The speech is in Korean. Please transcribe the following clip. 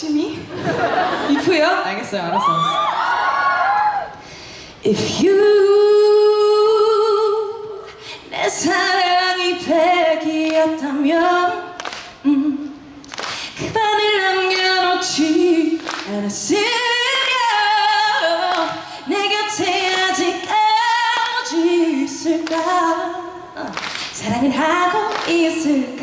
심히? 이프요? 알겠어요, 알았어, 알았어. If you 내 사랑이 백이었다면 음, 그 반을 남겨놓지 않았으면 내 곁에 아직까지 있을까 사랑은 하고 있을까